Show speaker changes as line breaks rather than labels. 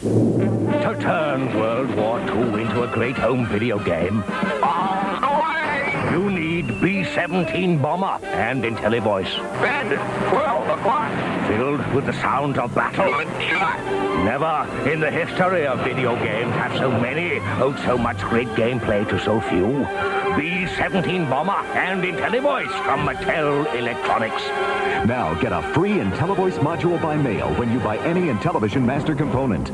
To turn World War II into a great home video game, you need B-17 bomber and IntelliVoice.
Bed, 12 o'clock.
Filled with the sound of battle. Never in the history of video games have so many owed so much great gameplay to so few. B-17 Bomber and IntelliVoice from Mattel Electronics.
Now get a free IntelliVoice module by mail when you buy any Intellivision Master component.